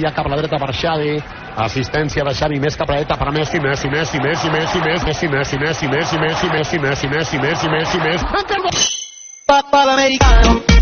Envia cap a la dreta per Xavi. Assistència de Xavi més cap a la dreta per Messi, Messi, Messi, Messi, Messi, Messi, Messi, Messi, Messi, Messi, Messi, Messi, Messi, Messi, Messi, Messi, Messi. Papà l'americano. Papà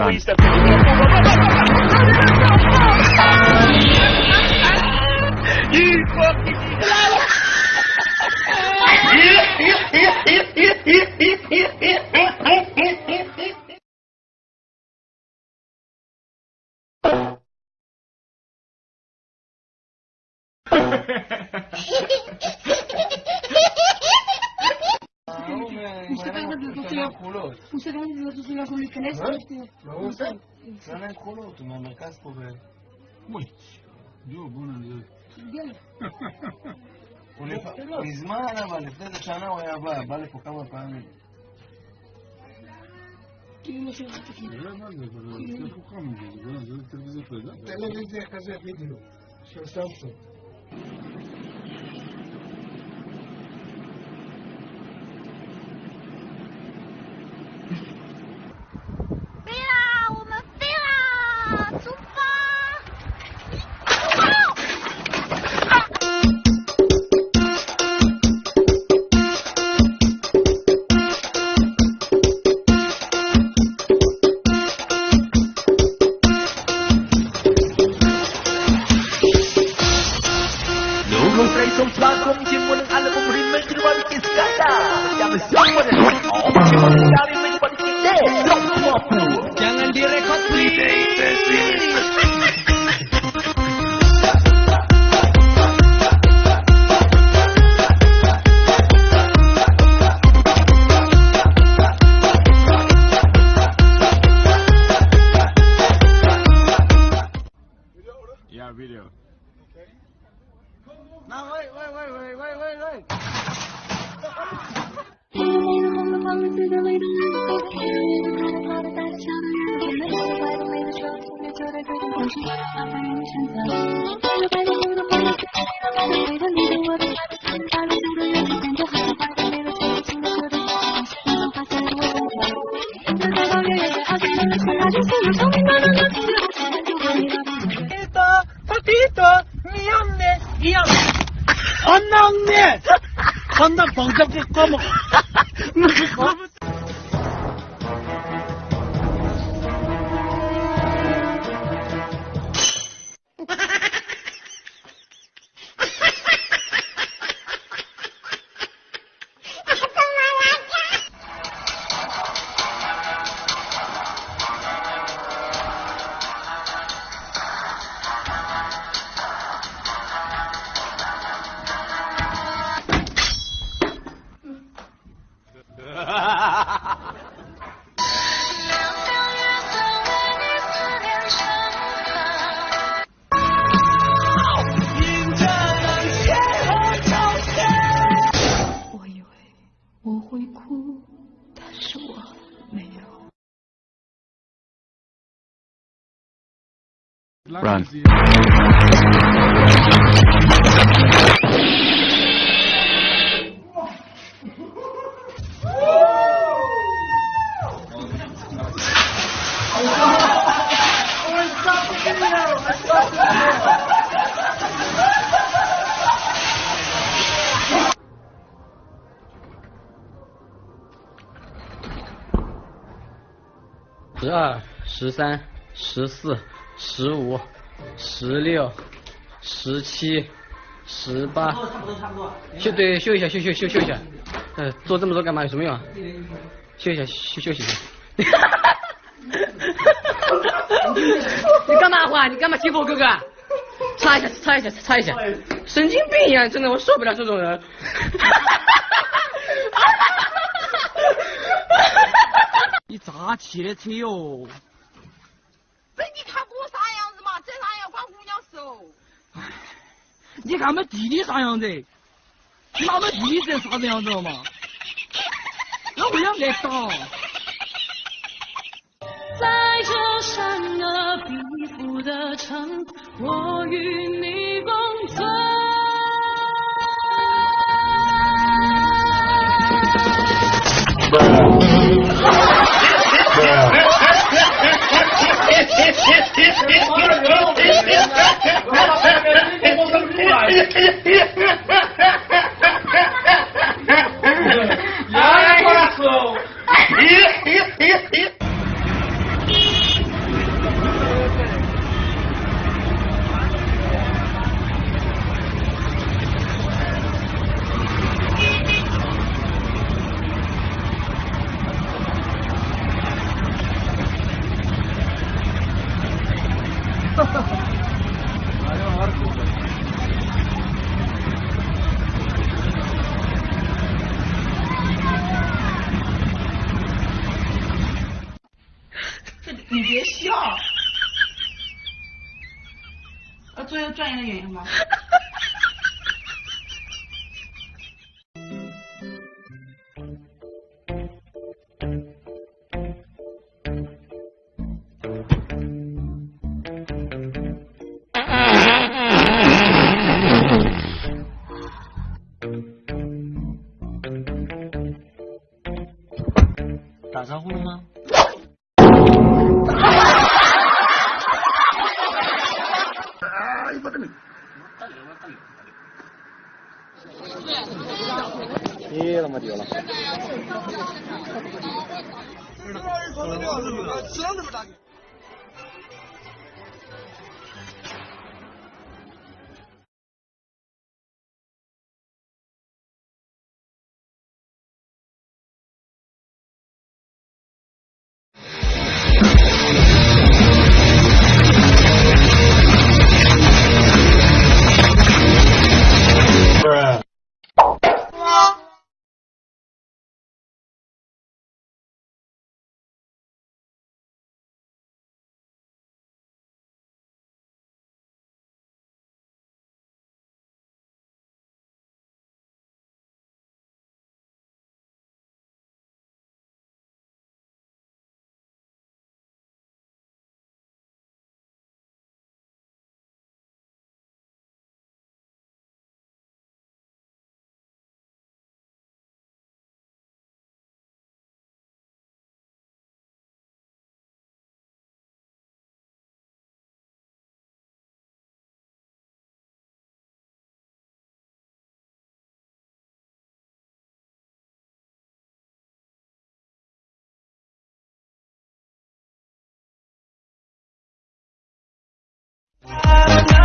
plan. הוא סגר את הדלתות שלו. הוא סגר את הדלתות שלו, אנחנו ניכנס. מה הוא עושה? שם להם כחולות, הוא מהמרכז פה ב... וואי, יואו, בוא נראה. הוא מזמן אבל, לפני איזה שנה הוא היה בא, בא לפה כמה פעמים. טלוויזיה כזה בדיוק, של סמסונג. 用它攻。看那房子不高吗？我以为我会哭，但是我没有。Run. Run. 十二、十三、十四、十五、十六、十七、十八。差不多差不多。休对休一下，休休休休一下。呃，做这么多干嘛？有什么用啊？休一下，休休息一下。你干嘛话？你干嘛欺负我哥哥？擦一下，擦一下，擦一下。神经病一样，真的，我受不了这种人。你咋骑的车哟？这你看我啥样子嘛？这啥样管姑娘事哦。哎？你看我们弟弟啥样子？你把我们弟弟这啥子样子了嘛？那我要挨打。在这闪了壁虎的城，我与你共存。Agora não, agora não, agora não, agora não, agora não, agora não, agora não, 呃，最后转移的原因吗？打招呼了吗？啊，死这么打？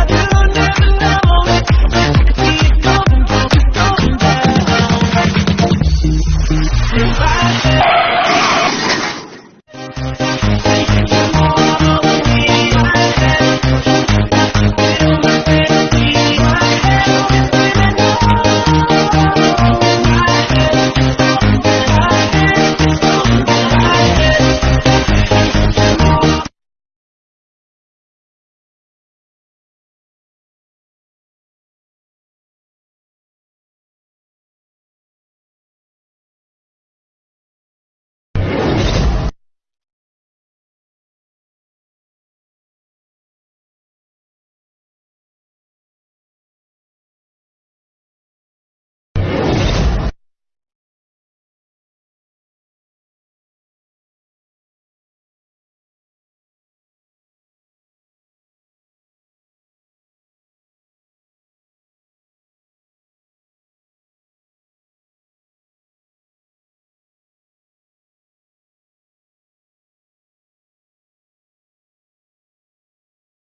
na na na